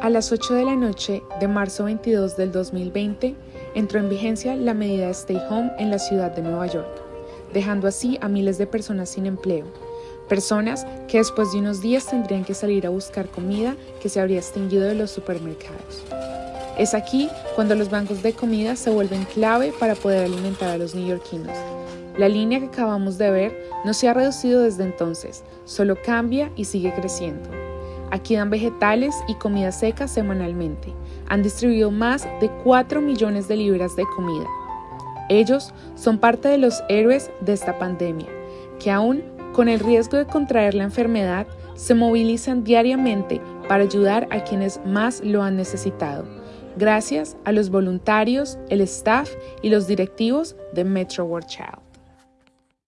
A las 8 de la noche de marzo 22 del 2020 entró en vigencia la medida Stay Home en la ciudad de Nueva York, dejando así a miles de personas sin empleo, personas que después de unos días tendrían que salir a buscar comida que se habría extinguido de los supermercados. Es aquí cuando los bancos de comida se vuelven clave para poder alimentar a los neoyorquinos. La línea que acabamos de ver no se ha reducido desde entonces, solo cambia y sigue creciendo. Aquí dan vegetales y comida seca semanalmente. Han distribuido más de 4 millones de libras de comida. Ellos son parte de los héroes de esta pandemia, que aún con el riesgo de contraer la enfermedad, se movilizan diariamente para ayudar a quienes más lo han necesitado, gracias a los voluntarios, el staff y los directivos de Metro World Child.